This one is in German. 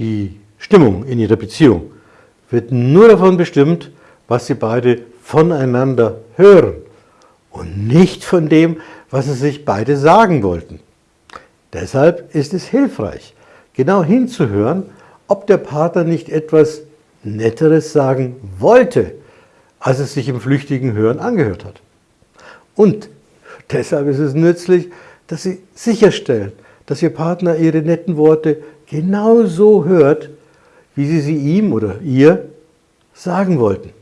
Die Stimmung in ihrer Beziehung wird nur davon bestimmt, was sie beide voneinander hören und nicht von dem, was sie sich beide sagen wollten. Deshalb ist es hilfreich, genau hinzuhören, ob der Partner nicht etwas Netteres sagen wollte, als es sich im flüchtigen Hören angehört hat. Und deshalb ist es nützlich, dass Sie sicherstellen, dass Ihr Partner Ihre netten Worte genau so hört, wie Sie sie ihm oder ihr sagen wollten.